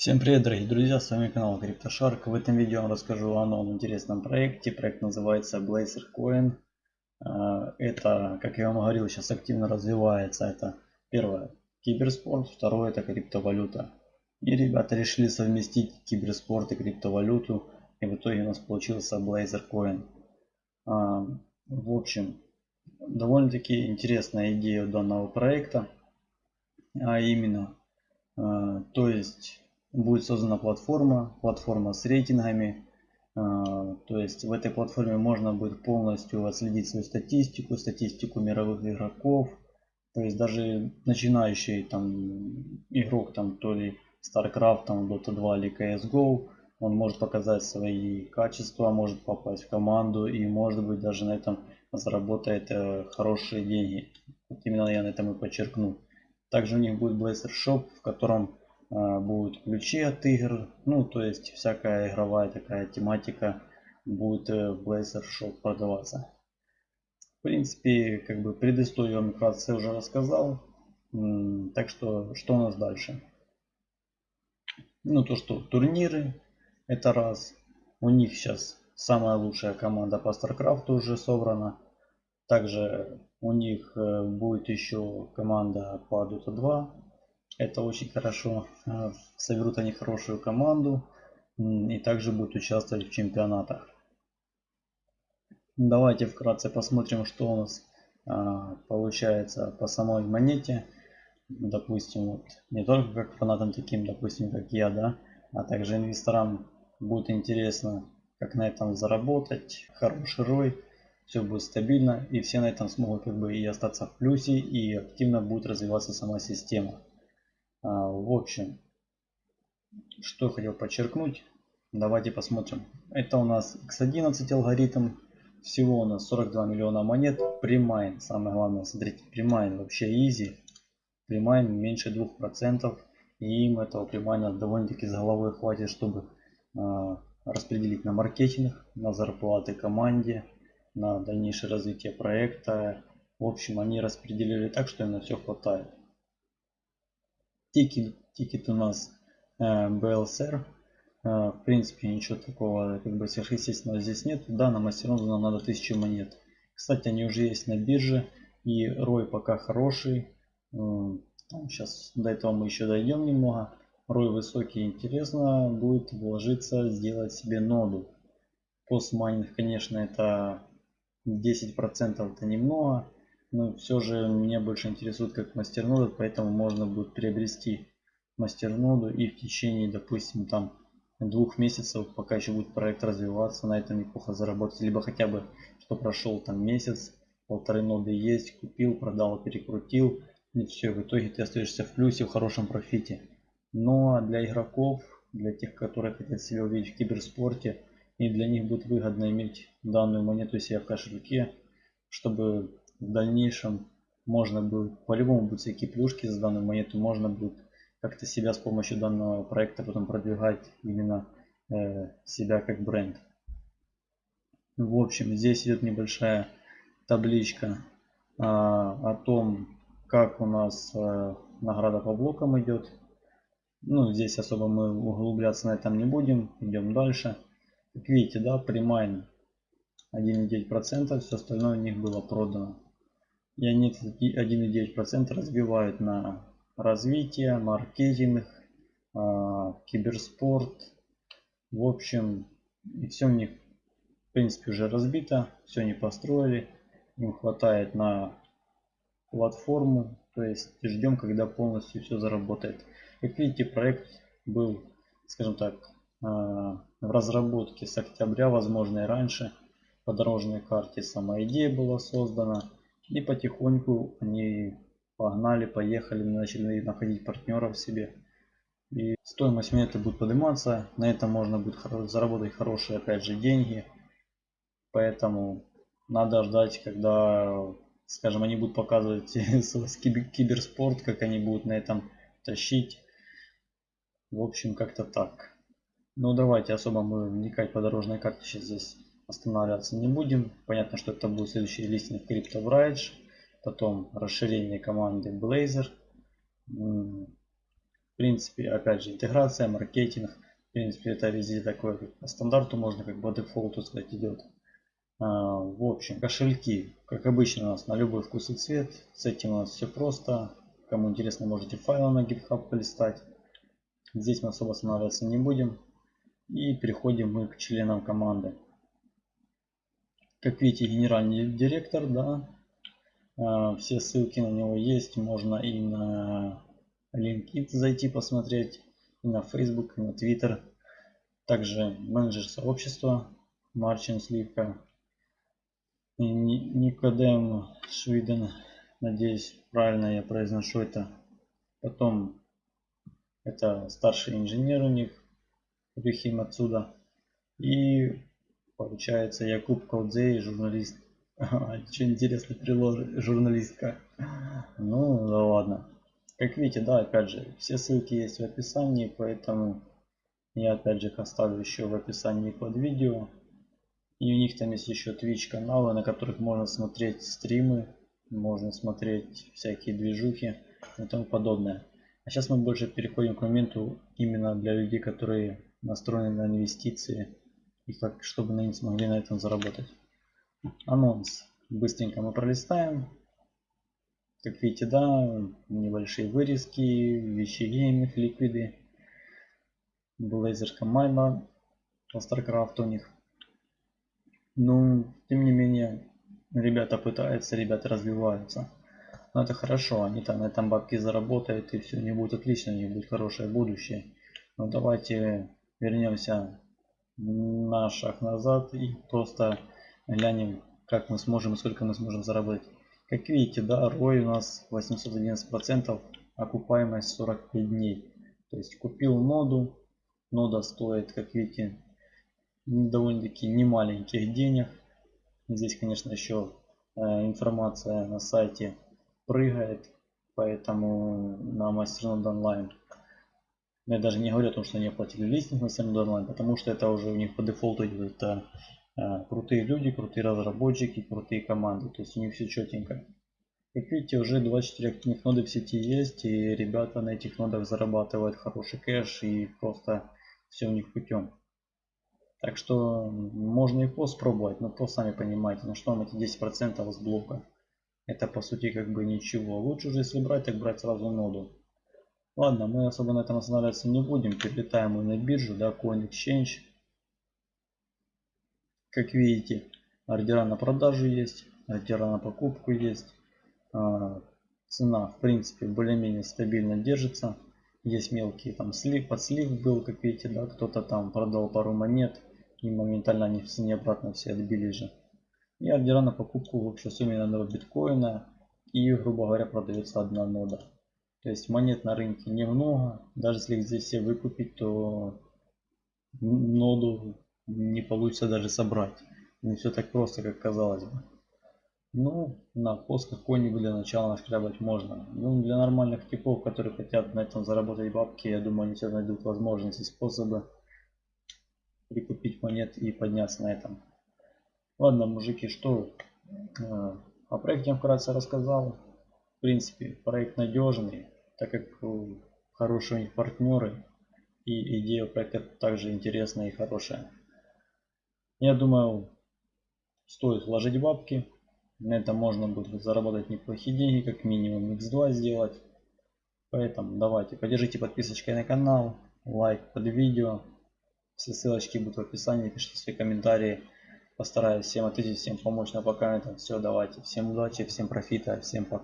Всем привет дорогие друзья, с вами канал CryptoShark. В этом видео я расскажу о новом интересном проекте. Проект называется Blazer Coin. А, это, как я вам говорил, сейчас активно развивается. Это первое киберспорт, второе это криптовалюта. И ребята решили совместить киберспорт и криптовалюту. И в итоге у нас получился Blazer Coin. А, в общем, довольно-таки интересная идея данного проекта. А именно, а, то есть будет создана платформа, платформа с рейтингами. А, то есть в этой платформе можно будет полностью отследить свою статистику, статистику мировых игроков. То есть даже начинающий там игрок, там то ли StarCraft, там Dota 2 или CSGO, он может показать свои качества, может попасть в команду и может быть даже на этом заработает э, хорошие деньги. Вот именно я на этом и подчеркну. Также у них будет Blazer Shop, в котором будут ключи от игр, ну то есть всякая игровая такая тематика будет э, в Blazor Shop продаваться. В принципе, как бы предысторию вам вкратце уже рассказал. Так что, что у нас дальше? Ну то что, турниры, это раз. У них сейчас самая лучшая команда по StarCraft уже собрана. Также у них э, будет еще команда по Dota 2 это очень хорошо. Э, соберут они хорошую команду и также будут участвовать в чемпионатах. Давайте вкратце посмотрим, что у нас а, получается по самой монете. Допустим, вот, не только как фанатам таким, допустим, как я, да, а также инвесторам будет интересно, как на этом заработать, хороший ROI, все будет стабильно, и все на этом смогут как бы и остаться в плюсе, и активно будет развиваться сама система. А, в общем, что хотел подчеркнуть. Давайте посмотрим. Это у нас X11 алгоритм. Всего у нас 42 миллиона монет. Premine. Самое главное, смотрите, premine вообще easy. Premine меньше 2%. И им этого premine а довольно-таки с головой хватит, чтобы э, распределить на маркетинг, на зарплаты команде, на дальнейшее развитие проекта. В общем, они распределили так, что им на все хватает. Тикер, тикер у нас э, BLSR. Э, в принципе, ничего такого как бы сверхъестественного здесь нет. Да, на masternode нам надо 1000 монет. Кстати, они уже есть на бирже. И рой пока хороший. Э, сейчас до этого мы еще дойдем немного. Рой высокий, интересно будет вложиться, сделать себе ноду. Постмайнинг, конечно, это 10% это немного. Но все же меня больше интересует как мастернода, поэтому можно будет приобрести мастерноду и в течение, допустим, там двух месяцев, пока еще будет проект развиваться, на этом неплохо заработать. Либо хотя бы, что прошел там месяц, полторы ноды есть, купил, продал, перекрутил. И все, в итоге ты остаешься в плюсе, в хорошем профите. Но ну, а для игроков, для тех, которые хотят себя увидеть в киберспорте, и для них будет выгодно иметь данную монету себе в кошельке, чтобы в дальнейшем можно будет, по-любому будут всякие плюшки за данную монету, можно будет как-то себя с помощью данного проекта потом продвигать именно э, себя как бренд. В общем, здесь идет небольшая табличка э, о том, как у нас э, награда по блокам идет. Ну, здесь особо мы углубляться на этом не будем, идем дальше. Как видите, да, примайн 1,9%, все остальное у них было продано и они 1,9% разбивают на развитие, маркетинг, а, киберспорт. В общем, и все у них в принципе уже разбито, все они построили. Им хватает на платформу, то есть ждем, когда полностью все заработает. Как видите, проект был, скажем так, а, в разработке с октября, возможно и раньше. По дорожной карте сама идея была создана. И потихоньку они погнали, поехали, начали находить партнеров себе. И стоимость монеты будет подниматься. На этом можно будет заработать хорошие, опять же, деньги. Поэтому надо ждать, когда, скажем, они будут показывать киберспорт, как они будут на этом тащить. В общем, как-то так. Ну, давайте особо мы вникать по дорожной карте сейчас здесь останавливаться не будем. Понятно, что это будет следующий листинг Crypto Bridge. Потом расширение команды Blazor. В принципе, опять же, интеграция, маркетинг. В принципе, это везде такое, по стандарту можно, как по дефолту сказать, идет. А, в общем, кошельки, как обычно у нас на любой вкус и цвет. С этим у нас все просто. Кому интересно, можете файлы на GitHub полистать. Здесь мы особо останавливаться не будем. И переходим мы к членам команды. Как видите, генеральный директор, да, а, все ссылки на него есть. Можно и на LinkedIn зайти посмотреть, и на Facebook, и на Twitter. Также менеджер сообщества Марчин Сливка. Никодем Швиден. Надеюсь, правильно я произношу это. Потом это старший инженер у них. Рюхим отсюда. И получается Якуб Каудзей, журналист. Что интересно, приложит журналистка. Ну, да ладно. Как видите, да, опять же, все ссылки есть в описании, поэтому я опять же их оставлю еще в описании под видео. И у них там есть еще Twitch каналы, на которых можно смотреть стримы, можно смотреть всякие движухи и тому подобное. А сейчас мы больше переходим к моменту именно для людей, которые настроены на инвестиции и как, чтобы они смогли на этом заработать. Анонс. Быстренько мы пролистаем. Как видите, да, небольшие вырезки, вещи гейминг, ликвиды. Блейзерка по StarCraft у них. Ну, тем не менее, ребята пытаются, ребята развиваются. Но это хорошо, они там на этом бабки заработают и все, них будет отлично, у них будет хорошее будущее. Но давайте вернемся на шаг назад и просто глянем, как мы сможем и сколько мы сможем заработать. Как видите, да, ROI у нас 811%, окупаемость 45 дней. То есть купил ноду, нода стоит, как видите, довольно-таки немаленьких денег. Здесь, конечно, еще э, информация на сайте прыгает, поэтому на MasterNode Я даже не говорю о том, что они оплатили листинг на MasterNode Online, потому что это уже у них по дефолту идет. Это э, крутые люди, крутые разработчики, крутые команды. То есть у них все четенько. Как видите, уже 24 активных ноды в сети есть, и ребята на этих нодах зарабатывают хороший кэш, и просто все у них путем. Так что можно и пост пробовать, но то сами понимаете, на что вам эти 10% с блока. Это по сути как бы ничего. Лучше уже если брать, так брать сразу ноду. Ладно, мы особо на этом останавливаться не будем. Перелетаем мы на биржу, да, Coin Exchange. Как видите, ордера на продажу есть, ордера на покупку есть. А, цена, в принципе, более-менее стабильно держится. Есть мелкие там слив, подслив был, как видите, да, кто-то там продал пару монет и моментально они в цене обратно все отбили же. И ордера на покупку в общей сумме одного биткоина и, грубо говоря, продается одна нода. То есть монет на рынке немного. Даже если здесь все выкупить, то ноду не получится даже собрать. Не все так просто, как казалось бы. Ну, на посках какой-нибудь для начала нашкрябать можно. Ну, для нормальных типов, которые хотят на этом заработать бабки, я думаю, они все найдут возможности, способы прикупить монет и подняться на этом. Ладно, мужики, что? Э, о проекте вкратце рассказал. В принципе, проект надежный, так как хорошие у них партнеры. И идея проекта также интересная и хорошая. Я думаю, стоит вложить бабки. На этом можно будет заработать неплохие деньги, как минимум x2 сделать. Поэтому давайте, поддержите подписочкой на канал, лайк под видео. Все ссылочки будут в описании, пишите свои комментарии. Постараюсь всем ответить, всем помочь на по комментам. Все, давайте. Всем удачи, всем профита, всем пока.